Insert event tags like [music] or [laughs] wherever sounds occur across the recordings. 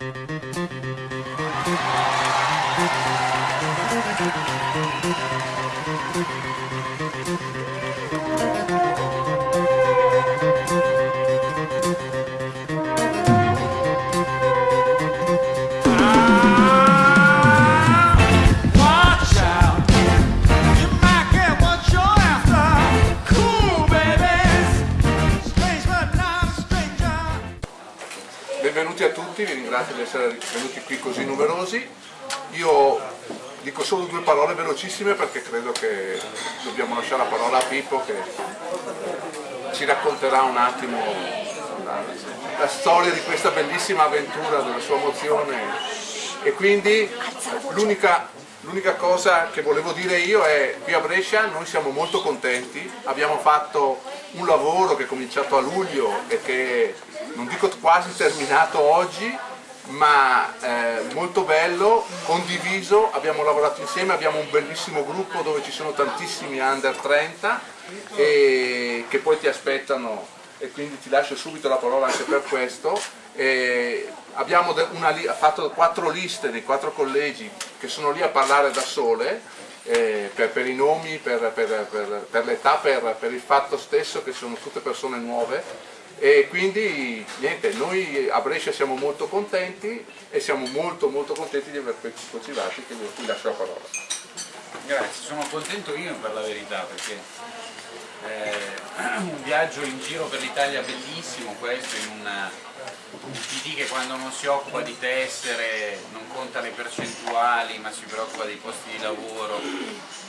Thank you. Ringrazio di essere venuti qui così numerosi. Io dico solo due parole velocissime perché credo che dobbiamo lasciare la parola a Pippo che ci racconterà un attimo la, la storia di questa bellissima avventura della sua mozione e quindi l'unica L'unica cosa che volevo dire io è qui a Brescia noi siamo molto contenti, abbiamo fatto un lavoro che è cominciato a luglio e che non dico quasi terminato oggi, ma eh, molto bello, condiviso, abbiamo lavorato insieme, abbiamo un bellissimo gruppo dove ci sono tantissimi under 30 e che poi ti aspettano e quindi ti lascio subito la parola anche per questo. E abbiamo fatto quattro liste dei quattro collegi che sono lì a parlare da sole eh, per, per i nomi, per, per- per- l'età, per il fatto stesso che sono tutte persone nuove e quindi niente, noi a Brescia siamo molto contenti e siamo molto molto contenti di aver che io qui lascio la parola. Grazie, sono contento io per la verità perché è [clears throat] un viaggio in giro per l'Italia bellissimo questo in una, un PD che quando non si occupa di tessere non conta le percentuali ma si preoccupa dei posti di lavoro,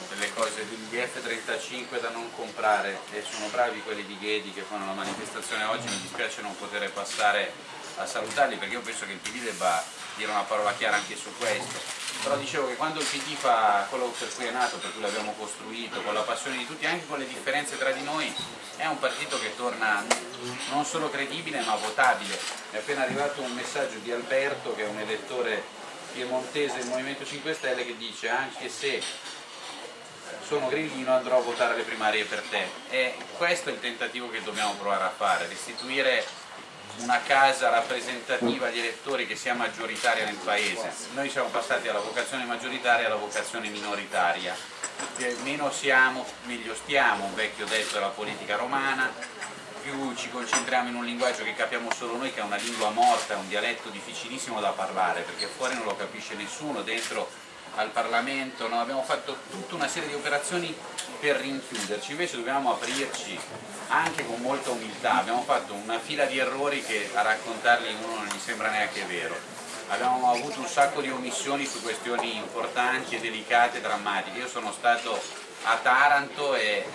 delle cose degli F35 da non comprare. E sono bravi quelli di Ghedi che fanno la manifestazione oggi, mi dispiace non poter passare a salutarli perché io penso che il PD debba dire una parola chiara anche su questo. Però dicevo che quando il PD fa quello per cui è nato, per cui l'abbiamo costruito, con la passione di tutti, anche con le differenze tra di noi, è un partito che torna non solo credibile ma votabile. Mi è appena arrivato un messaggio di Alberto, che è un elettore piemontese del Movimento 5 Stelle, che dice anche se sono grillino andrò a votare alle primarie per te. E questo è il tentativo che dobbiamo provare a fare, restituire una casa rappresentativa di elettori che sia maggioritaria nel paese. Noi siamo passati dalla vocazione maggioritaria alla vocazione minoritaria. Meno siamo, meglio stiamo, un vecchio detto della politica romana, più ci concentriamo in un linguaggio che capiamo solo noi, che è una lingua morta, è un dialetto difficilissimo da parlare, perché fuori non lo capisce nessuno, dentro al Parlamento, no? abbiamo fatto tutta una serie di operazioni per rinchiuderci, invece dobbiamo aprirci anche con molta umiltà, abbiamo fatto una fila di errori che a raccontarli uno non gli sembra neanche vero, abbiamo avuto un sacco di omissioni su questioni importanti delicate drammatiche, io sono stato a Taranto e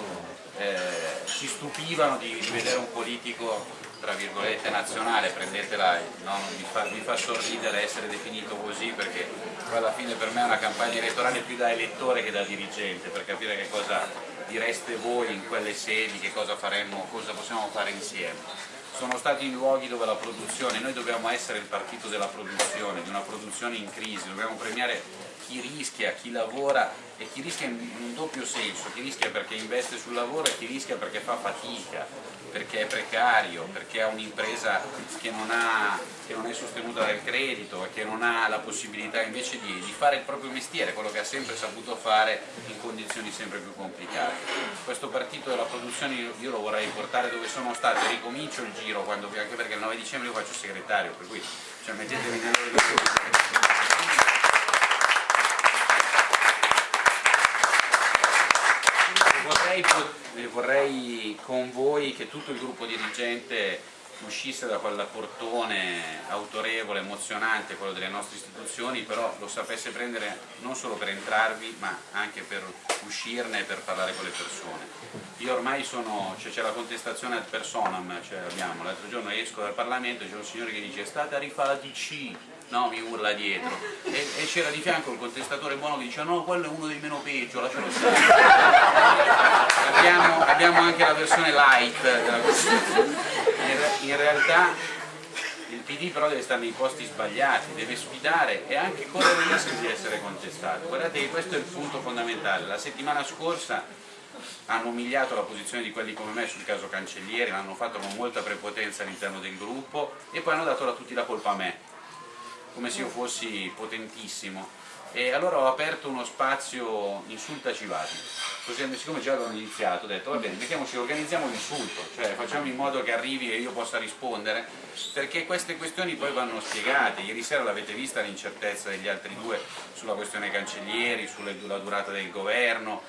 eh, ci stupivano di, di vedere un politico tra virgolette nazionale, prendetela, no, mi, fa, mi fa sorridere essere definito così perché alla fine per me è una campagna elettorale più da elettore che da dirigente, per capire che cosa direste voi in quelle sedi, che cosa faremmo, cosa possiamo fare insieme. Sono stati in luoghi dove la produzione, noi dobbiamo essere il partito della produzione, di una produzione in crisi, dobbiamo premiare chi rischia, chi lavora e chi rischia in un doppio senso, chi rischia perché investe sul lavoro e chi rischia perché fa fatica, perché è precario, perché ha un'impresa che, che non è sostenuta dal credito e che non ha la possibilità invece di, di fare il proprio mestiere, quello che ha sempre saputo fare in condizioni sempre più complicate. Questo partito della produzione io, lo vorrei portare dove sono stato ricomincio il giro, quando, anche perché il 9 dicembre io faccio segretario, per cui cioè, mettetevi nelle Vorrei, eh, vorrei con voi che tutto il gruppo dirigente uscisse da quel portone autorevole, emozionante, quello delle nostre istituzioni, però lo sapesse prendere non solo per entrarvi, ma anche per uscirne e per parlare con le persone. Io ormai sono, c'è la contestazione ad personam, cioè l'altro giorno esco dal Parlamento e c'è un signore che dice è stata rifà la DC, no, mi urla dietro, e, e c'era di fianco il contestatore buono che dice no, quello è uno dei meno peggio, lascialo stare. abbiamo, abbiamo anche la versione light della. In, in realtà il PD però deve stare nei posti sbagliati, deve sfidare e anche correre il rischio di essere contestato. Guardate che questo è il punto fondamentale. La settimana scorsa hanno umiliato la posizione di quelli come me sul caso Cancellieri, l'hanno fatto con molta prepotenza all'interno del gruppo e poi hanno dato a tutti la colpa a me. Come se io fossi potentissimo. E allora ho aperto uno spazio insultaci vati così siccome già avevano iniziato ho detto va bene mettiamoci organizziamo l'insulto cioè facciamo in modo che arrivi e io possa rispondere. Perché queste questioni poi vanno spiegate. Ieri sera l'avete vista l'incertezza degli altri due sulla questione cancellieri sulla durata del governo.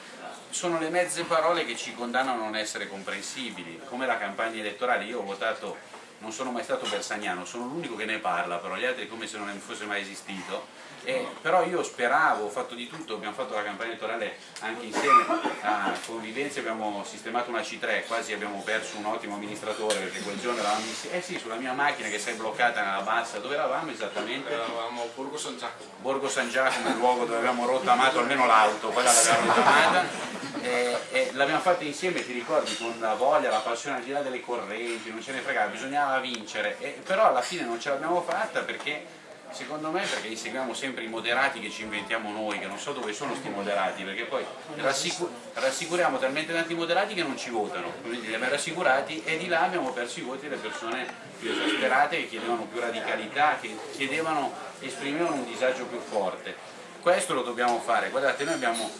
Sono le mezze parole che ci condannano a non essere comprensibili. Come la campagna elettorale. Io ho votato non sono mai stato bersagnano, sono l'unico che ne parla, però gli altri come se non fosse mai esistito. Eh, però io speravo, ho fatto di tutto, abbiamo fatto la campagna elettorale anche insieme a Convivenza, abbiamo sistemato una C3, quasi abbiamo perso un ottimo amministratore perché quel giorno eravamo insieme, eh sì, sulla mia macchina che si è bloccata nella bassa, dove eravamo esattamente? Eravamo a Borgo San Giacomo. Borgo San Giacomo, il luogo dove abbiamo rottamato almeno l'auto, quella l'abbiamo rottamata e, e l'abbiamo fatta insieme, ti ricordi, con la voglia, la passione al di là delle correnti, non ce ne fregava, bisognava vincere, e, però alla fine non ce l'abbiamo fatta perché secondo me perché inseguiamo sempre i moderati che ci inventiamo noi, che non so dove sono sti moderati, perché poi rassicur rassicuriamo talmente tanti moderati che non ci votano, quindi li abbiamo rassicurati e di là abbiamo perso i voti delle persone più esasperate che chiedevano più radicalità, che chiedevano, esprimevano un disagio più forte. Questo lo dobbiamo fare, guardate noi abbiamo,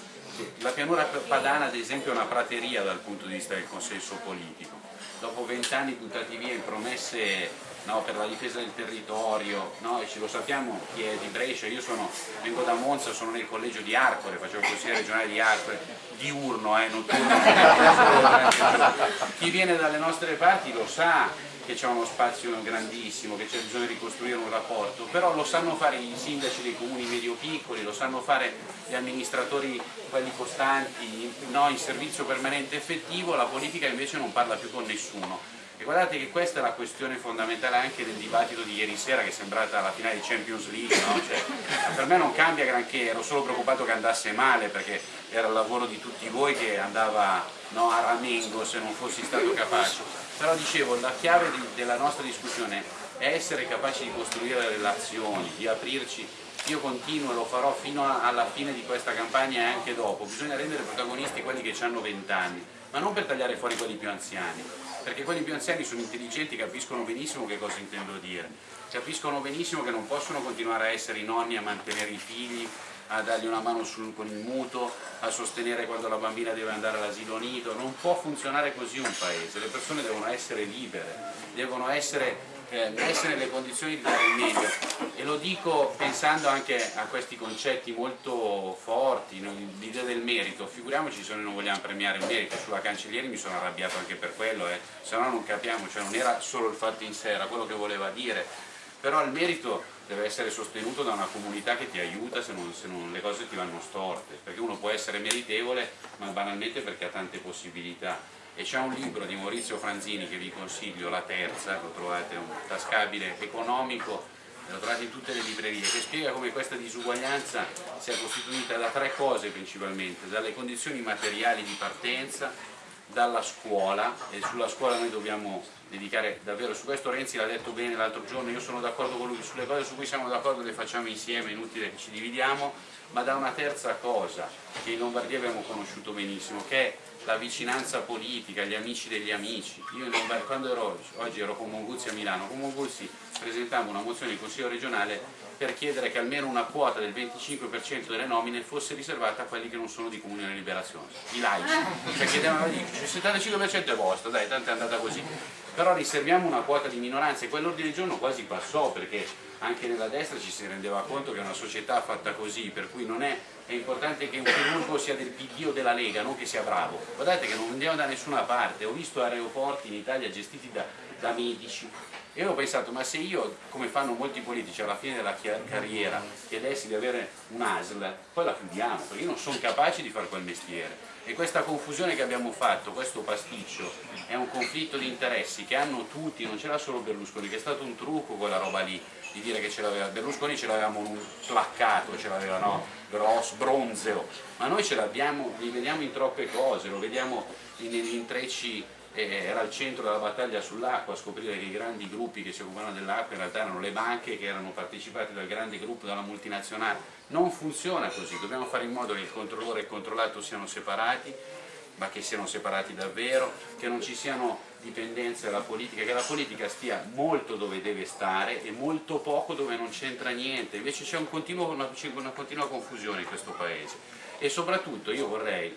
la pianura padana ad esempio è una prateria dal punto di vista del consenso politico, dopo vent'anni buttati via in promesse no, per la difesa del territorio, no, e ce lo sappiamo chi è di Brescia, io sono, vengo da Monza, sono nel collegio di Arcore, facevo il consigliere regionale di Arcore, diurno, eh, notturno, [laughs] chi viene dalle nostre parti lo sa che c'è uno spazio grandissimo, che c'è bisogno di ricostruire un rapporto, però lo sanno fare i sindaci dei comuni medio-piccoli, lo sanno fare gli amministratori, quelli costanti, no, in servizio permanente effettivo, la politica invece non parla più con nessuno e guardate che questa è la questione fondamentale anche del dibattito di ieri sera che è sembrata la finale di Champions League, no? cioè, per me non cambia granché, ero solo preoccupato che andasse male perché era il lavoro di tutti voi che andava no, a ramengo se non fossi stato capace. Però dicevo, la chiave di, della nostra discussione è essere capaci di costruire relazioni, di aprirci. Io continuo e lo farò fino a, alla fine di questa campagna e anche dopo, bisogna rendere protagonisti quelli che hanno 20 anni, ma non per tagliare fuori quelli più anziani, perché quelli più anziani sono intelligenti, capiscono benissimo che cosa intendo dire, capiscono benissimo che non possono continuare a essere i nonni a mantenere i figli, a dargli una mano sul, con il mutuo, a sostenere quando la bambina deve andare all'asilo nido, non può funzionare così un paese, le persone devono essere libere, devono essere eh, nelle condizioni di dare il meglio. E lo dico pensando anche a questi concetti molto forti, l'idea del merito, figuriamoci se noi non vogliamo premiare il merito, sulla cancellieri mi sono arrabbiato anche per quello, eh. se no non capiamo, cioè non era solo il fatto in sé, era quello che voleva dire, però il merito deve essere sostenuto da una comunità che ti aiuta se non, se non le cose ti vanno storte, perché uno può essere meritevole ma banalmente perché ha tante possibilità. E c'è un libro di Maurizio Franzini che vi consiglio, La Terza, lo trovate, un tascabile economico, lo trovate in tutte le librerie, che spiega come questa disuguaglianza sia costituita da tre cose principalmente, dalle condizioni materiali di partenza, dalla scuola, e sulla scuola noi dobbiamo dedicare davvero, su questo Renzi l'ha detto bene l'altro giorno, io sono d'accordo con lui, sulle cose su cui siamo d'accordo le facciamo insieme, è inutile che ci dividiamo, ma da una terza cosa che in Lombardia abbiamo conosciuto benissimo, che è la vicinanza politica, gli amici degli amici. Io quando ero, oggi ero con Monguzzi a Milano, con Monguzzi presentammo una mozione in Consiglio regionale per chiedere che almeno una quota del 25% delle nomine fosse riservata a quelli che non sono di comunione e liberazione, i laici. Cioè chiedevano di il 75% è vostro, dai, tanto è andata così. Però riserviamo una quota di minoranze e quell'ordine del giorno quasi passò perché anche nella destra ci si rendeva conto che è una società fatta così, per cui non è, è importante che un chirurgo sia del PD o della Lega, non che sia bravo. Guardate che non andiamo da nessuna parte, ho visto aeroporti in Italia gestiti da, da medici e ho pensato, ma se io, come fanno molti politici alla fine della carriera, chiedessi di avere un ASL, poi la chiudiamo, perché io non sono capace di fare quel mestiere. E questa confusione che abbiamo fatto, questo pasticcio, è un conflitto di interessi che hanno tutti, non c'era solo Berlusconi, che è stato un trucco quella roba lì, di dire che ce l'aveva, Berlusconi ce l'avevamo placcato, ce l'aveva no, grosso, bronzeo, ma noi ce l'abbiamo, li vediamo in troppe cose, lo vediamo negli intrecci era al centro della battaglia sull'acqua a scoprire che i grandi gruppi che si occupavano dell'acqua in realtà erano le banche che erano partecipate dal grande gruppo, dalla multinazionale. Non funziona così, dobbiamo fare in modo che il controllore e il controllato siano separati ma che siano separati davvero, che non ci siano dipendenze dalla politica, che la politica stia molto dove deve stare e molto poco dove non c'entra niente, invece c'è un una, una continua confusione in questo Paese e soprattutto io vorrei,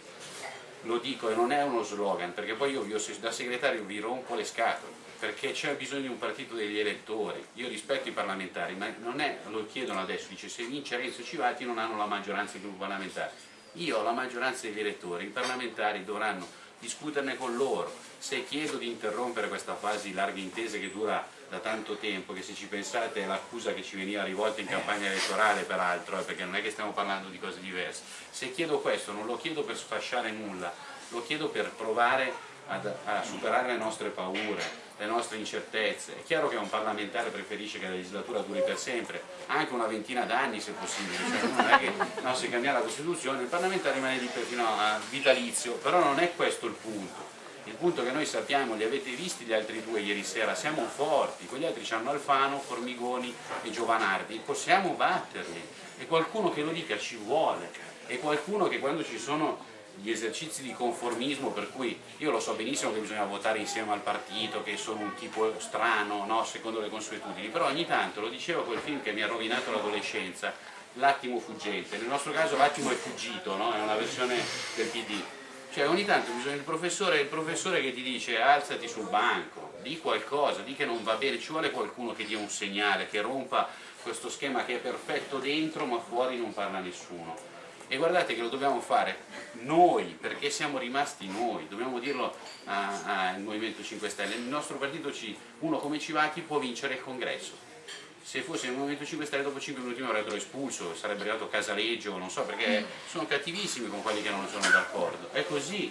lo dico e non è uno slogan, perché poi io, io da segretario vi rompo le scatole, perché c'è bisogno di un partito degli elettori, io rispetto i parlamentari, ma non è, lo chiedono adesso, dice se vince Renzo Civati non hanno la maggioranza dei gruppi parlamentari, io ho la maggioranza degli elettori, i parlamentari dovranno discuterne con loro, se chiedo di interrompere questa fase di larghe intese che dura da tanto tempo, che se ci pensate è l'accusa che ci veniva rivolta in campagna elettorale peraltro, eh, perché non è che stiamo parlando di cose diverse, se chiedo questo non lo chiedo per sfasciare nulla, lo chiedo per provare ad, a superare le nostre paure, le nostre incertezze. È chiaro che un parlamentare preferisce che la legislatura duri per sempre, anche una ventina d'anni se possibile, cioè, non è che no, se cambia la Costituzione il parlamentare rimane lì fino a vitalizio, però non è questo il punto. Il punto che noi sappiamo, li avete visti gli altri due ieri sera, siamo forti, quegli altri hanno Alfano, Formigoni e Giovanardi, possiamo batterli e qualcuno che lo dica ci vuole e qualcuno che quando ci sono gli esercizi di conformismo per cui io lo so benissimo che bisogna votare insieme al partito, che sono un tipo strano, no? secondo le consuetudini, però ogni tanto, lo diceva quel film che mi ha rovinato l'adolescenza, L'attimo fuggente, nel nostro caso l'attimo è fuggito, no? è una versione del PD, cioè ogni tanto bisogna il professore, il professore che ti dice alzati sul banco, di qualcosa, di che non va bene, ci vuole qualcuno che dia un segnale, che rompa questo schema che è perfetto dentro ma fuori non parla nessuno. E guardate che lo dobbiamo fare noi, perché siamo rimasti noi, dobbiamo dirlo al Movimento 5 Stelle, il nostro partito, C, uno come Civati può vincere il congresso, se fosse il Movimento 5 Stelle dopo 5 minuti mi avrebbero espulso, sarebbe arrivato Casaleggio, non so, perché sono cattivissimi con quelli che non sono d'accordo, è così,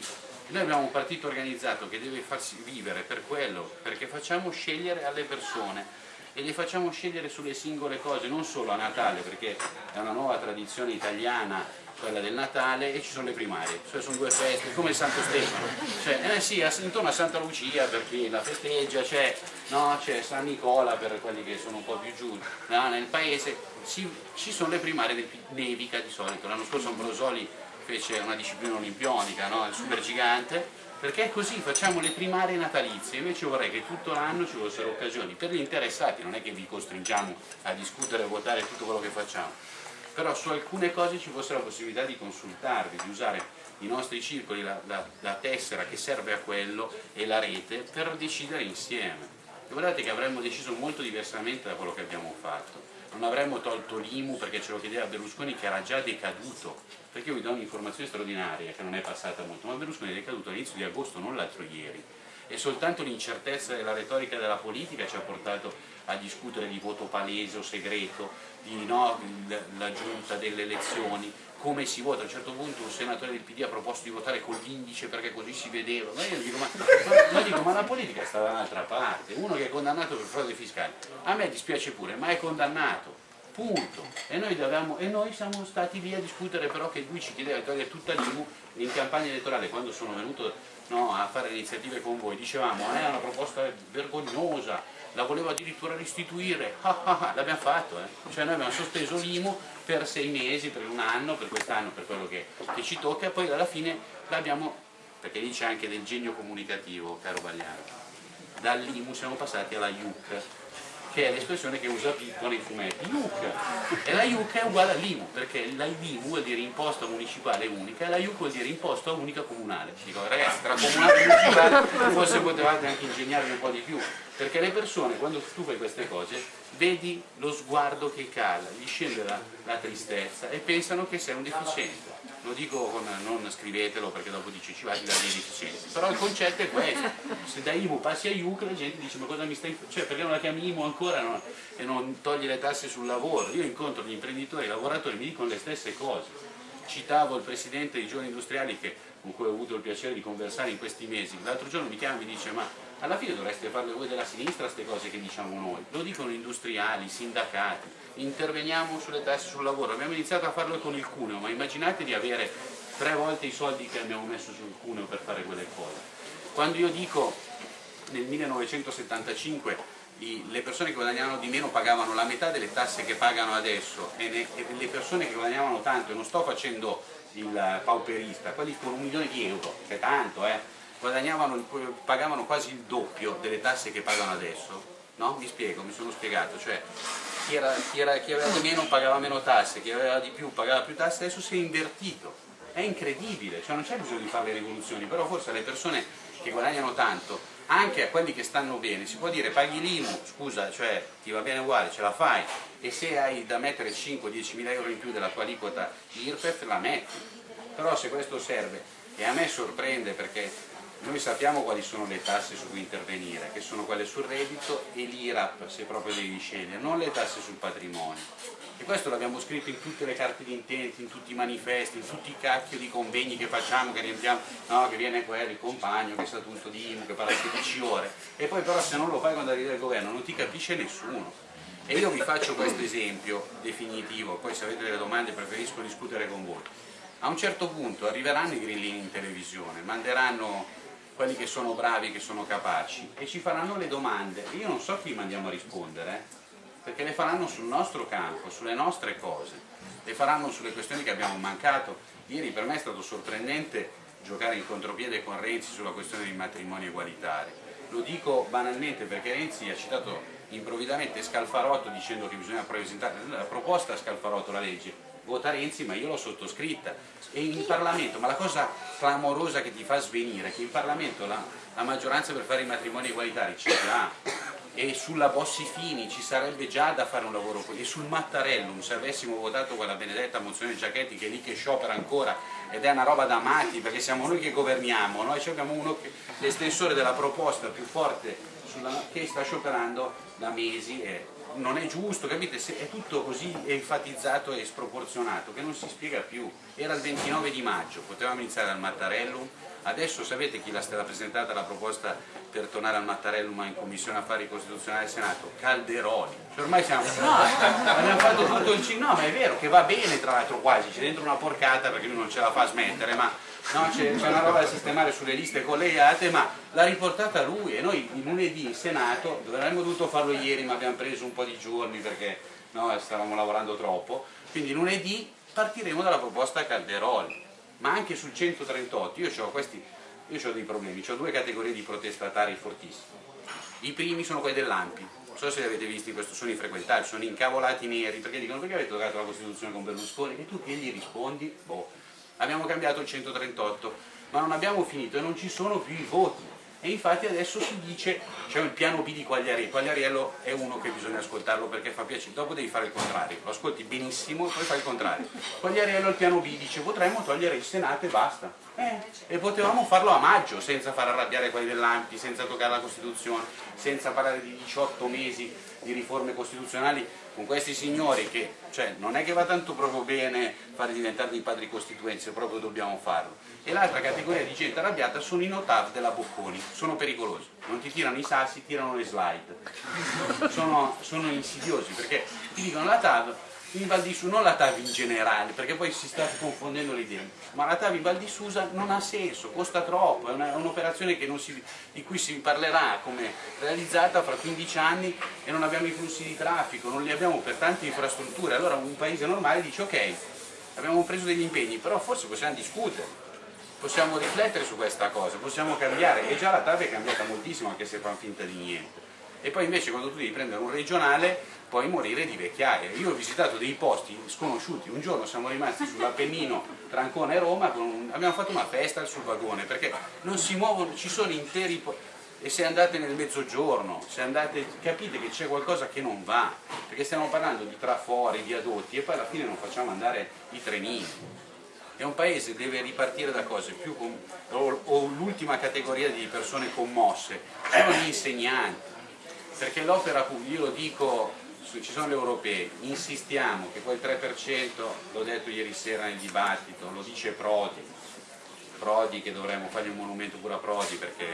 noi abbiamo un partito organizzato che deve farsi vivere per quello, perché facciamo scegliere alle persone. E le facciamo scegliere sulle singole cose, non solo a Natale, perché è una nuova tradizione italiana quella del Natale e ci sono le primarie, cioè sono due feste, come il Santo Stefano, cioè, eh sì, intorno a Santa Lucia per chi la festeggia, c'è no, San Nicola per quelli che sono un po' più giù, no, nel paese. Ci, ci sono le primarie nevica di solito, l'anno scorso Ambrosoli fece una disciplina olimpionica, no, il super gigante, perché così, facciamo le primarie natalizie, invece vorrei che tutto l'anno ci fossero occasioni per gli interessati, non è che vi costringiamo a discutere e a votare tutto quello che facciamo, però su alcune cose ci fosse la possibilità di consultarvi, di usare i nostri circoli, la, la, la tessera che serve a quello e la rete per decidere insieme. E guardate che avremmo deciso molto diversamente da quello che abbiamo fatto. Non avremmo tolto l'IMU perché ce lo chiedeva Berlusconi che era già decaduto, perché io vi do un'informazione straordinaria che non è passata molto, ma Berlusconi è decaduto all'inizio di agosto, non l'altro ieri e soltanto l'incertezza della retorica della politica ci ha portato a discutere di voto palese o segreto, di no, la giunta delle elezioni, come si vota. A un certo punto un senatore del PD ha proposto di votare con l'indice perché così si vedeva. Ma io dico ma, ma, dico, ma la politica sta da un'altra parte. Uno che è condannato per frode fiscale, a me dispiace pure, ma è condannato. Punto. E noi, dovevamo, e noi siamo stati lì a discutere però che lui ci chiedeva di togliere tutta l'IMU in campagna elettorale quando sono venuto no, a fare iniziative con voi, dicevamo eh, è una proposta vergognosa, la volevo addirittura restituire, [laughs] l'abbiamo fatto, eh. cioè noi abbiamo sospeso l'IMU per sei mesi, per un anno, per quest'anno, per quello che, che, ci tocca poi alla fine l'abbiamo, perché lì c'è anche del genio comunicativo, caro Bagliaro, dall'IMU siamo passati alla IUC, che è l'espressione che usa Pippo nei fumetti, IUC, e la IUC è uguale all'IMU, perché la IMU vuol dire imposta municipale unica e la IUC vuol dire imposta unica comunale. Dico ragazzi, tra comunale e municipale [laughs] forse potevate anche ingegnarvi un po' di più, perché le persone quando tu fai queste cose vedi lo sguardo che cala, gli scende la, la tristezza e pensano che sei un deficiente lo dico con, non scrivetelo perché dopo dice ci vai da dei deficienti, però il concetto è questo, se da IMU passi a IUC la gente dice ma cosa mi stai cioè perché non la chiami IMU ancora no? e non togli le tasse sul lavoro, io incontro gli imprenditori, i lavoratori mi dicono le stesse cose, citavo il presidente dei giovani industriali che, con cui ho avuto il piacere di conversare in questi mesi, l'altro giorno mi chiama e mi dice ma alla fine dovreste farle voi della sinistra queste cose che diciamo noi, lo dicono industriali, sindacati, interveniamo sulle tasse sul lavoro, abbiamo iniziato a farlo con il cuneo, ma immaginate di avere tre volte i soldi che abbiamo messo sul cuneo per fare quelle cose. Quando io dico nel 1975 i, le persone che guadagnavano di meno pagavano la metà delle tasse che pagano adesso e, ne, e, le persone che guadagnavano tanto, e non sto facendo il pauperista, quelli con un milione di euro, che è tanto, eh, pagavano quasi il doppio delle tasse che pagano adesso, no? Mi spiego, mi sono spiegato, cioè chi, era, chi, era, chi aveva di meno pagava meno tasse, chi aveva di più pagava più tasse, adesso si è invertito, è incredibile, cioè non c'è bisogno di fare le rivoluzioni, però forse le persone che guadagnano tanto anche a quelli che stanno bene, si può dire paghi l'IMU, scusa, cioè ti va bene uguale, ce la fai. E se hai da mettere 5-10 mila euro in più della tua aliquota IRPEF la metti, però se questo serve e a me sorprende perché noi sappiamo quali sono le tasse su cui intervenire, che sono quelle sul reddito e l'IRAP se proprio devi scegliere, non le tasse sul patrimonio. E questo l'abbiamo scritto in tutte le carte di intenti, in tutti i manifesti, in tutti i cacchio di convegni che facciamo, che riempiamo, no, che viene quello, il compagno, che sa tutto di IMU, che parla 16 ore, e poi però se non lo fai quando arriva il governo non ti capisce nessuno. E io vi faccio questo esempio definitivo, poi se avete delle domande preferisco discutere con voi. A un certo punto arriveranno i grillini in televisione, manderanno quelli che sono bravi, che sono capaci, e ci faranno le domande. Io non so chi mandiamo a rispondere, eh perché le faranno sul nostro campo, sulle nostre cose, le faranno sulle questioni che abbiamo mancato. Ieri per me è stato sorprendente giocare in contropiede con Renzi sulla questione dei matrimoni egualitari. Lo dico banalmente perché Renzi ha citato improvvisamente Scalfarotto dicendo che bisogna presentare la proposta a Scalfarotto, la legge, vota Renzi ma io l'ho sottoscritta. E in Parlamento, ma la cosa clamorosa che ti fa svenire è che in Parlamento la, la maggioranza per fare i matrimoni egualitari c'è già e sulla Bossi Fini ci sarebbe già da fare un lavoro e sul Mattarellum se avessimo votato quella benedetta mozione Giachetti che è lì che sciopera ancora ed è una roba da matti perché siamo noi che governiamo noi abbiamo uno che l'estensore della proposta più forte sulla, che sta scioperando da mesi e non è giusto, capite? È tutto così enfatizzato e sproporzionato che non si spiega più. Era il 29 di maggio, potevamo iniziare al Mattarellum, adesso sapete chi l'ha stata presentata la proposta per tornare al Mattarellum in Commissione Affari Costituzionali del Senato? Calderoli. Cioè ormai siamo... No, [laughs] abbiamo fatto tutto il no ma è vero che va bene tra l'altro quasi, c'è dentro una porcata perché lui non ce la fa smettere, ma no, c'è una roba da sistemare sulle liste collegate, ma l'ha riportata lui e noi lunedì in Senato, avremmo dovuto farlo ieri ma abbiamo preso un po' di giorni perché no, stavamo lavorando troppo, quindi lunedì partiremo dalla proposta Calderoli, ma anche sul 138, io ho questi io ho dei problemi, ho due categorie di protestatari fortissimi. I primi sono quelli dell'AMPI, non so se li avete visti, questo sono infrequentabili, sono incavolati neri, perché dicono perché avete toccato la Costituzione con Berlusconi? E tu che gli rispondi? Boh, abbiamo cambiato il 138, ma non abbiamo finito e non ci sono più i voti e infatti adesso si dice c'è il piano B di Quagliariello, Quagliariello è uno che bisogna ascoltarlo perché fa piacere, dopo devi fare il contrario, lo ascolti benissimo e poi fai il contrario. Quagliariello il piano B dice potremmo togliere il Senato e basta. Eh, e potevamo farlo a maggio senza far arrabbiare quelli dell'Ampi, senza toccare la Costituzione, senza parlare di 18 mesi di riforme costituzionali con questi signori che cioè, non è che va tanto proprio bene fare diventare dei padri costituenti, se proprio dobbiamo farlo. E l'altra categoria di gente arrabbiata sono i notav della Bocconi, sono pericolosi, non ti tirano i sassi, tirano le slide, sono, sono insidiosi perché ti dicono la TAV in Val di Susa, non la TAV in generale, perché poi si sta confondendo le idee, ma la TAV in Val di Susa non ha senso, costa troppo, è un'operazione un di cui si parlerà come realizzata fra 15 anni e non abbiamo i flussi di traffico, non li abbiamo per tante infrastrutture, allora un paese normale dice ok, abbiamo preso degli impegni, però forse possiamo discutere, possiamo riflettere su questa cosa, possiamo cambiare, e già la TAV è cambiata moltissimo anche se fanno finta di niente. E poi invece quando tu devi prendere un regionale puoi morire di vecchiaia. Io ho visitato dei posti sconosciuti, un giorno siamo rimasti sull'Appennino tra Ancona e Roma, un... abbiamo fatto una festa sul vagone, perché non si muovono, ci sono interi... e se andate nel mezzogiorno, se andate, capite che c'è qualcosa che non va, perché stiamo parlando di trafori, viadotti e poi alla fine non facciamo andare i trenini. E un paese deve ripartire da cose più... Com... o, o l'ultima categoria di persone commosse, sono gli insegnanti, perché l'opera pubblica, io lo dico ci sono le europee, insistiamo che quel 3%, l'ho detto ieri sera nel dibattito, lo dice Prodi, Prodi che dovremmo fargli un monumento pure a Prodi perché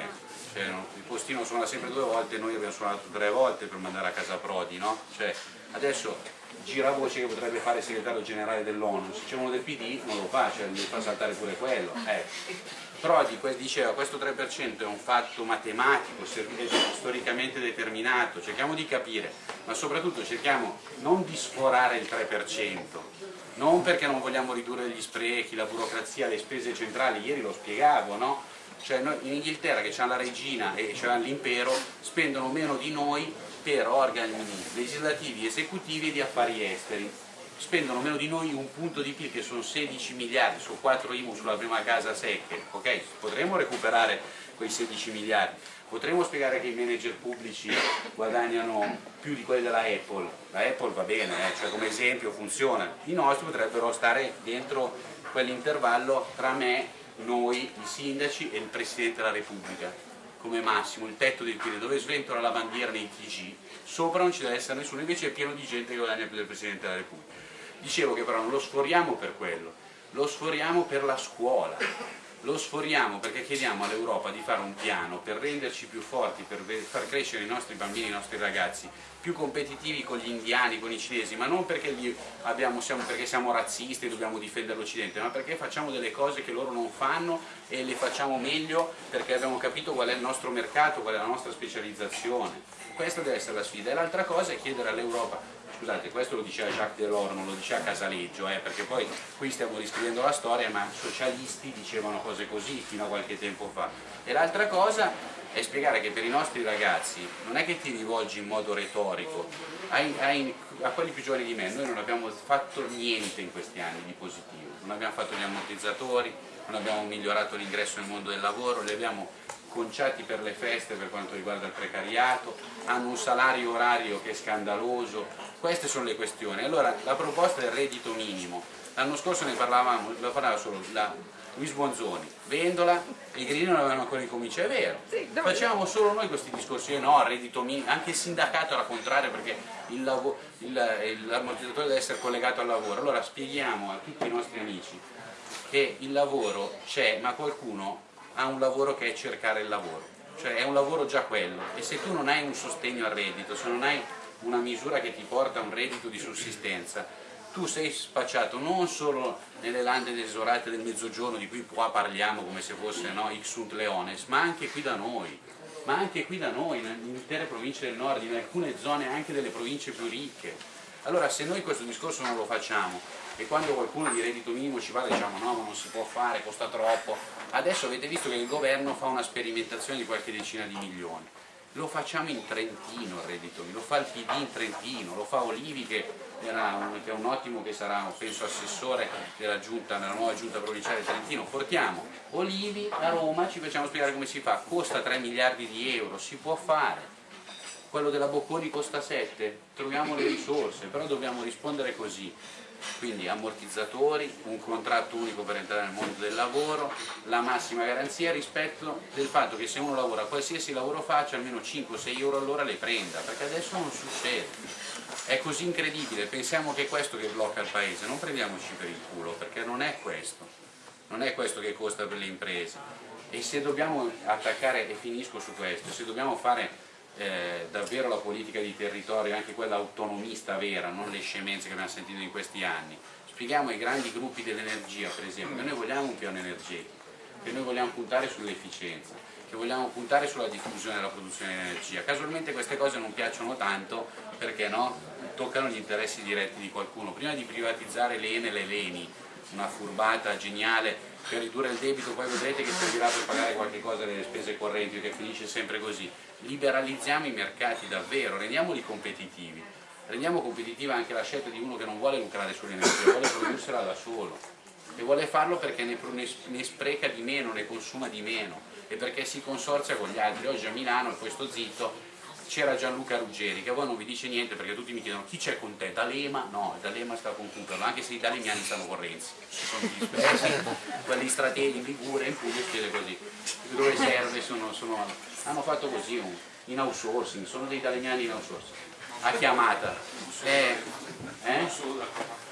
cioè, il postino suona sempre due volte noi abbiamo suonato tre volte per mandare a casa Prodi, no? Cioè, adesso gira voce che potrebbe fare il segretario generale dell'ONU, se c'è uno del PD non lo fa, cioè gli fa saltare pure quello. Eh. Prodi diceva questo 3% è un fatto matematico, storicamente determinato, cerchiamo di capire, ma soprattutto cerchiamo non di sforare il 3%, non perché non vogliamo ridurre gli sprechi, la burocrazia, le spese centrali, ieri lo spiegavo, no? Cioè noi in Inghilterra che c'è la regina e c'è l'impero spendono meno di noi per organi legislativi, esecutivi e di affari esteri spendono meno di noi un punto di PIL che sono 16 miliardi su 4 IMU sulla prima casa secche, ok? Potremmo recuperare quei 16 miliardi, potremmo spiegare che i manager pubblici guadagnano più di quelli della Apple, la Apple va bene, eh, cioè come esempio funziona, i nostri potrebbero stare dentro quell'intervallo tra me, noi, i sindaci e il Presidente della Repubblica come massimo, il tetto del PIL, dove sventola la bandiera nei TG, sopra non ci deve essere nessuno, invece è pieno di gente che guadagna più del Presidente della Repubblica. Dicevo che però non lo sforiamo per quello, lo sforiamo per la scuola, lo sforiamo perché chiediamo all'Europa di fare un piano per renderci più forti, per far crescere i nostri bambini, i nostri ragazzi, più competitivi con gli indiani, con i cinesi, ma non perché, abbiamo, siamo, perché siamo razzisti e dobbiamo difendere l'Occidente, ma perché facciamo delle cose che loro non fanno e le facciamo meglio perché abbiamo capito qual è il nostro mercato, qual è la nostra specializzazione. Questa deve essere la sfida. E l'altra cosa è chiedere all'Europa, scusate, questo lo diceva Jacques Delors, non lo diceva Casaleggio, eh, perché poi qui stiamo riscrivendo la storia, ma socialisti dicevano cose così fino a qualche tempo fa. E l'altra cosa è spiegare che per i nostri ragazzi non è che ti rivolgi in modo retorico, ai, ai, a quelli più giovani di me, noi non abbiamo fatto niente in questi anni di positivo, non abbiamo fatto gli ammortizzatori, non abbiamo migliorato l'ingresso nel mondo del lavoro, li abbiamo conciati per le feste per quanto riguarda il precariato, hanno un salario orario che è scandaloso, queste sono le questioni. Allora la proposta del reddito minimo, l'anno scorso ne parlavamo, lo parlava solo la Luis Bonzoni, Vendola e i Grini non avevano ancora incominciato, è vero, Sì, facevamo solo noi questi discorsi, io no, reddito minimo, anche il sindacato era contrario perché l'ammortizzatore deve essere collegato al lavoro, allora spieghiamo a tutti i nostri amici che il lavoro c'è, ma qualcuno ha un lavoro che è cercare il lavoro, cioè è un lavoro già quello. E se tu non hai un sostegno al reddito, se non hai una misura che ti porta a un reddito di sussistenza, tu sei spacciato non solo nelle lande desolate del mezzogiorno di cui qua parliamo come se fosse no, Ixunt Leones, ma anche qui da noi, ma anche qui da noi, in intere province del nord, in alcune zone anche delle province più ricche. Allora se noi questo discorso non lo facciamo e quando qualcuno di reddito minimo ci va diciamo no ma non si può fare, costa troppo, adesso avete visto che il governo fa una sperimentazione di qualche decina di milioni. Lo facciamo in Trentino il reddito, lo fa il PD in Trentino, lo fa Olivi che, un, che è un ottimo che sarà penso assessore della, giunta, della nuova giunta provinciale di Trentino, portiamo Olivi a Roma, ci facciamo spiegare come si fa, costa 3 miliardi di euro, si può fare, quello della Bocconi costa 7, troviamo le risorse, però dobbiamo rispondere così, quindi ammortizzatori, un contratto unico per entrare nel mondo del lavoro, la massima garanzia rispetto del fatto che se uno lavora, qualsiasi lavoro faccia, almeno 5-6 euro all'ora le prenda, perché adesso non succede. È così incredibile, pensiamo che è questo che blocca il paese, non prendiamoci per il culo, perché non è questo, non è questo che costa per le imprese. E se dobbiamo attaccare, e finisco su questo, se dobbiamo fare eh, davvero la politica di territorio, anche quella autonomista vera, non le scemenze che abbiamo sentito in questi anni. Spieghiamo ai grandi gruppi dell'energia, per esempio, che noi vogliamo un piano energetico, che noi vogliamo puntare sull'efficienza, che vogliamo puntare sulla diffusione della produzione di energia. Casualmente queste cose non piacciono tanto perché no, toccano gli interessi diretti di qualcuno. Prima di privatizzare l'Enel e l'Eni, una furbata geniale per ridurre il debito, poi vedrete che servirà per pagare qualche cosa delle spese correnti, che finisce sempre così. Liberalizziamo i mercati davvero, rendiamoli competitivi. Rendiamo competitiva anche la scelta di uno che non vuole lucrare sull'energia, vuole prodursela da solo e vuole farlo perché ne, ne spreca di meno, ne consuma di meno e perché si consorzia con gli altri. Oggi a Milano, e poi sto zitto, c'era Gianluca Ruggeri che a voi non vi dice niente perché tutti mi chiedono chi c'è con te, D'Alema? No, D'Alema sta con Cooperlo, anche se i dalemiani stanno con Renzi, sono dispersi, quelli strateghi in Ligure, in Puglia chiede così, dove serve sono, sono, hanno fatto così in outsourcing, sono dei dalemiani in outsourcing, a chiamata, eh, eh?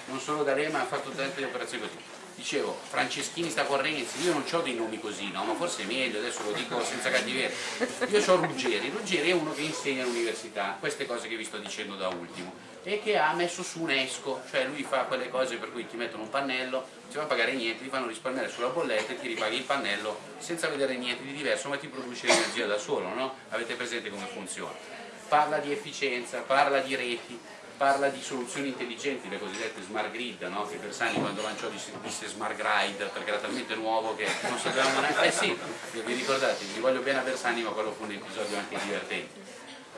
non solo D'Alema ha fatto tante operazioni così dicevo, Franceschini sta con Renzi, io non ho dei nomi così, no? ma forse è meglio, adesso lo dico senza cattiveria. Io ho Ruggeri, Ruggeri è uno che insegna all'università, queste cose che vi sto dicendo da ultimo, e che ha messo su un esco, cioè lui fa quelle cose per cui ti mettono un pannello, ti fanno pagare niente, ti fanno risparmiare sulla bolletta e ti ripaghi il pannello senza vedere niente di diverso, ma ti produce l'energia da solo, no? Avete presente come funziona? parla di efficienza, parla di reti, parla di soluzioni intelligenti, le cosiddette smart grid, no? che Bersani quando lanciò disse, smart grid perché era talmente nuovo che non sapevamo neanche, eh sì, vi ricordate, vi voglio bene a Bersani ma quello fu un episodio anche divertente.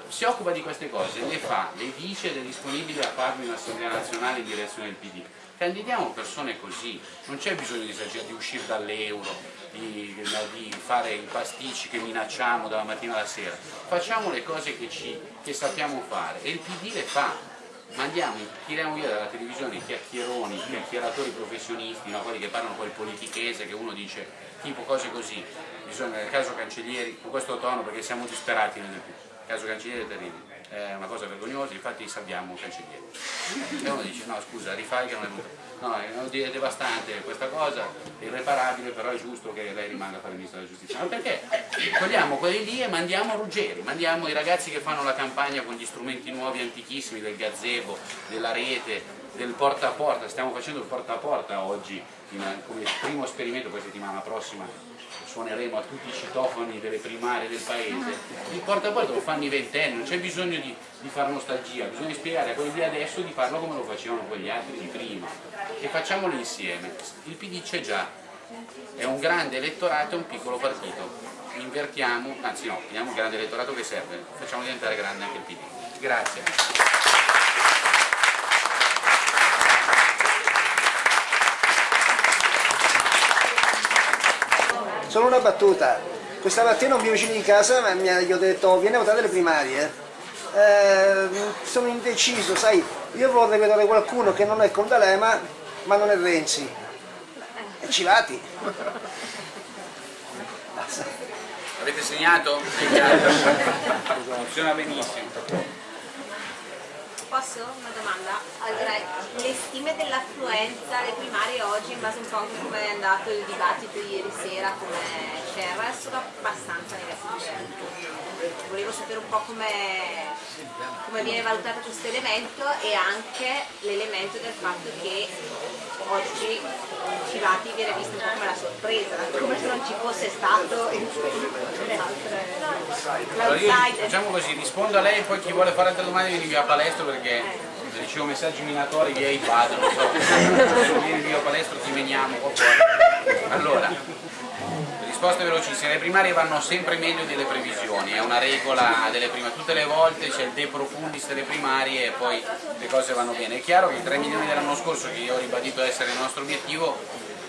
Si occupa di queste cose, le fa, le dice ed è disponibile a farlo in Assemblea Nazionale in direzione del PD. Candidiamo persone così, non c'è bisogno di, di uscire dall'euro, di, di, fare i pasticci che minacciamo dalla mattina alla sera, facciamo le cose che, ci, che sappiamo fare e il PD le fa, mandiamo, tiriamo via dalla televisione i chiacchieroni, i chiacchieratori professionisti, no? quelli che parlano quel politichese che uno dice tipo cose così, bisogna nel caso Cancellieri, con questo tono perché siamo disperati nel il caso Cancellieri è terribile, è una cosa vergognosa, infatti sappiamo Cancellieri. E uno dice no scusa rifai che non è venuto. No, è devastante questa cosa, è irreparabile, però è giusto che lei rimanga a fare il ministro della giustizia. Ma perché? Togliamo quelli lì e mandiamo Ruggeri, mandiamo i ragazzi che fanno la campagna con gli strumenti nuovi antichissimi del gazebo, della rete, del porta a porta, stiamo facendo il porta a porta oggi come primo esperimento, poi settimana prossima suoneremo a tutti i citofoni delle primarie del paese, il porta a porta lo fanno i ventenni, non c'è bisogno di, di fare nostalgia, bisogna spiegare a quelli di adesso di farlo come lo facevano quegli altri di prima e facciamolo insieme. Il PD c'è già, è un grande elettorato e un piccolo partito, invertiamo, anzi no, teniamo il grande elettorato che serve, facciamo diventare grande anche il PD. Grazie. Solo una battuta. Questa mattina un mio vicino di casa mi ha, gli ho detto vieni a votare le primarie. Eh, sono indeciso, sai, io vorrei vedere qualcuno che non è con D'Alema ma non è Renzi. E ci vati. Avete segnato? Funziona benissimo. Posso? Una domanda? Allora, le stime dell'affluenza alle primarie oggi, in base un po' a come è andato il dibattito ieri sera come c'era, sono abbastanza negative. Volevo sapere un po' come, come viene valutato questo elemento e anche l'elemento del fatto che oggi Civati viene visto un po' come la sorpresa, come se non ci fosse stato io, Facciamo così, rispondo a lei e poi chi vuole fare altre domande vieni via a palestra perché ricevo messaggi minatori via iPad, non so, [laughs] vieni via a palestra ti po' Allora, risposte velocissime, le primarie vanno sempre meglio delle previsioni, è una regola delle primarie, tutte le volte c'è il de profundis delle primarie e poi le cose vanno bene. È chiaro che i 3 milioni dell'anno scorso, che io ho ribadito essere il nostro obiettivo,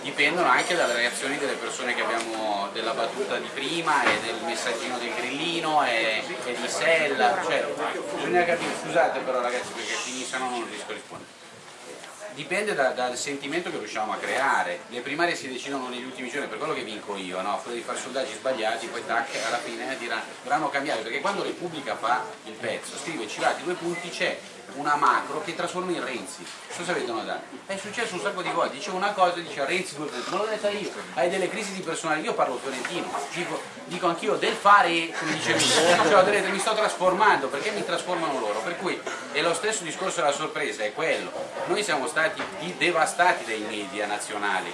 dipendono anche dalle reazioni delle persone che abbiamo della battuta di prima e del messaggino del grillino e, e di Sella, cioè bisogna capire, scusate però ragazzi perché finiscono non riesco a rispondere dipende da, dal sentimento che riusciamo a creare. Le primarie si decidono negli ultimi giorni, per quello che vinco io, no? quello di fare sondaggi sbagliati, poi tac, alla fine diranno, dovranno cambiare, perché quando Repubblica fa il pezzo, scrive Cirati due punti, c'è una macro che trasforma in Renzi. Cosa avete notato? È successo un sacco di volte, dicevo una cosa e diceva Renzi due punti, ma l'ho detta io, hai delle crisi di personale, io parlo fiorentino, dico, dico anch'io del fare, come dicevi, cioè, mi sto trasformando, perché mi trasformano loro? Per cui è lo stesso discorso della sorpresa, è quello. Noi siamo stati devastati dai media nazionali,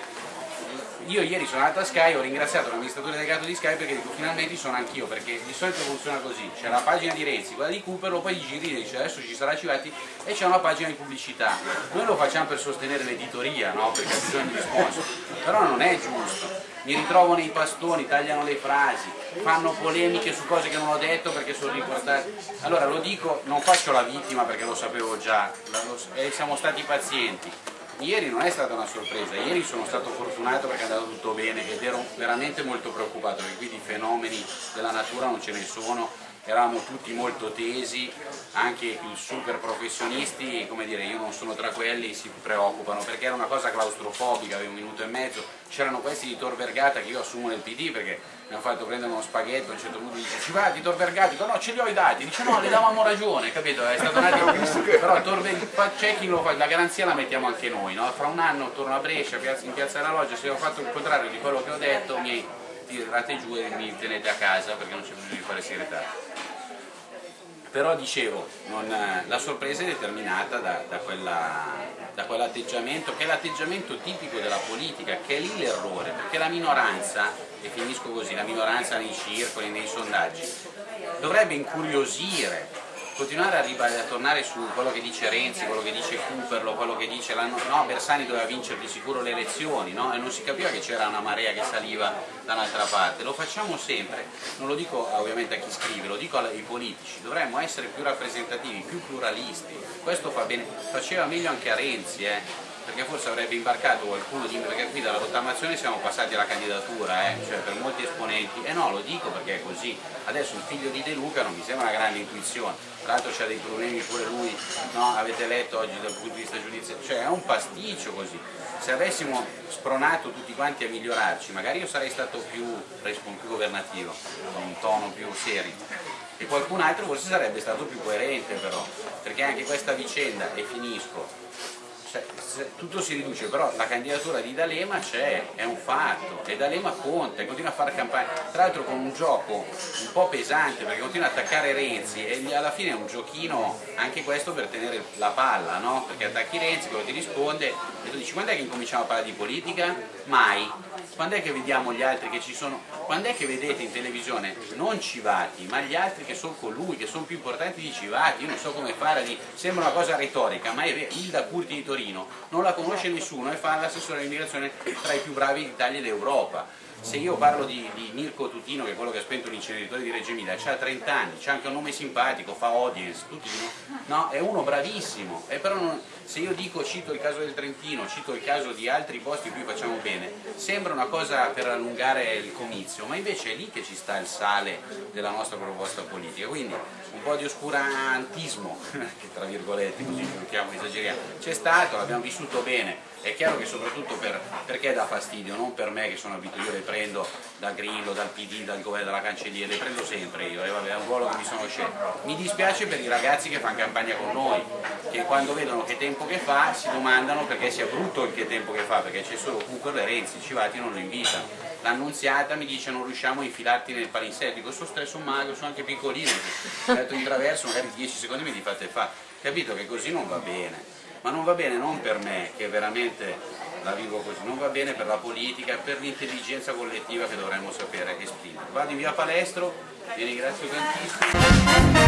io ieri sono andato a Sky, ho ringraziato l'amministratore delegato di Sky perché dico finalmente sono anch'io, perché di solito funziona così, c'è la pagina di Renzi, quella di Cooper, poi gli giri e dice adesso ci sarà Civati e c'è una pagina di pubblicità. Noi lo facciamo per sostenere l'editoria, no? perché ha bisogno di sponsor, però non è giusto. Mi ritrovo nei pastoni, tagliano le frasi, fanno polemiche su cose che non ho detto perché sono riportate. Allora lo dico, non faccio la vittima perché lo sapevo già, siamo stati pazienti Ieri non è stata una sorpresa, ieri sono stato fortunato perché è andato tutto bene ed ero veramente molto preoccupato perché qui di fenomeni della natura non ce ne sono, eravamo tutti molto tesi, anche i super professionisti, come dire, io non sono tra quelli, si preoccupano perché era una cosa claustrofobica, avevo un minuto e mezzo, c'erano questi di Tor Vergata che io assumo nel PD perché mi hanno fatto prendere uno spaghetto, a un certo punto dice ci va di Tor Vergata, dico no ce li ho i dati, dice no le davamo ragione, capito? È stato un [laughs] attimo, però Tor c'è chi lo fa, la garanzia la mettiamo anche noi, no? fra un anno torno a Brescia, in piazza della Loggia, se ho fatto il contrario di quello che ho detto mi tirate giù e mi tenete a casa perché non c'è bisogno di fare segretario però dicevo, non, la sorpresa è determinata da, da, da quell'atteggiamento, che è l'atteggiamento tipico della politica, che è lì l'errore, perché la minoranza, e finisco così, la minoranza nei circoli, nei sondaggi, dovrebbe incuriosire continuare a, a tornare su quello che dice Renzi, quello che dice Cooperlo, quello che dice l'anno no, Bersani doveva vincere di sicuro le elezioni, no? E non si capiva che c'era una marea che saliva da un'altra parte, lo facciamo sempre, non lo dico ah, ovviamente a chi scrive, lo dico ai politici, dovremmo essere più rappresentativi, più pluralisti, questo fa bene, faceva meglio anche a Renzi, eh? perché forse avrebbe imbarcato qualcuno di perché qui dalla rottamazione siamo passati alla candidatura, eh? cioè per molti esponenti, e no lo dico perché è così, adesso il figlio di De Luca non mi sembra una grande intuizione, tra l'altro c'ha dei problemi pure lui, no? avete letto oggi dal punto di vista giudiziario, cioè è un pasticcio così, se avessimo spronato tutti quanti a migliorarci, magari io sarei stato più, più governativo, con un tono più serio, e qualcun altro forse sarebbe stato più coerente però, perché anche questa vicenda, e finisco, cioè, tutto si riduce, però la candidatura di D'Alema c'è, è un fatto, e D'Alema conta, continua a fare campagna, tra l'altro con un gioco un po' pesante, perché continua a attaccare Renzi, e alla fine è un giochino anche questo per tenere la palla, no? Perché attacchi Renzi, quello ti risponde, e tu dici quando è che incominciamo a parlare di politica? Mai. Quando è che vediamo gli altri che ci sono? Quando è che vedete in televisione non Civati, ma gli altri che sono con lui, che sono più importanti di Civati? Io non so come fare, sembra una cosa retorica, ma è vero, Ilda Curti di Torino non la conosce nessuno e fa l'assessore all'immigrazione tra i più bravi d'Italia e d'Europa. Se io parlo di, di Mirko Tutino, che è quello che ha spento l'inceneritore di Reggio Emilia, ha 30 anni, c'ha anche un nome simpatico, fa audience, tutti dicono, no, è uno bravissimo, e però non- se io dico, cito il caso del Trentino, cito il caso di altri posti in cui facciamo bene, sembra una cosa per allungare il comizio, ma invece è lì che ci sta il sale della nostra proposta politica, quindi un po' di oscurantismo, [laughs] che tra virgolette così giochiamo, esageriamo, c'è stato, l'abbiamo vissuto bene, è chiaro che soprattutto per, perché dà fastidio, non per me che sono abituato, io le prendo da Grillo, dal PD, dal governo, dalla cancelliera, le prendo sempre io, e vabbè, è un ruolo che mi sono scelto. Mi dispiace per i ragazzi che fanno campagna con noi, che quando vedono che tempo che fa si domandano perché sia brutto il che tempo che fa, perché c'è solo Cooper e Renzi, Civati non lo invitano. L'annunziata mi dice non riusciamo a infilarti nel palinsesto, dico sono stesso magro, sono anche piccolino, ho detto in traverso magari 10 secondi mi li fate fare, capito che così non va bene ma non va bene non per me che veramente la vivo così, non va bene per la politica, per l'intelligenza collettiva che dovremmo sapere esprimere. Vado in via Palestro, vi ringrazio tantissimo.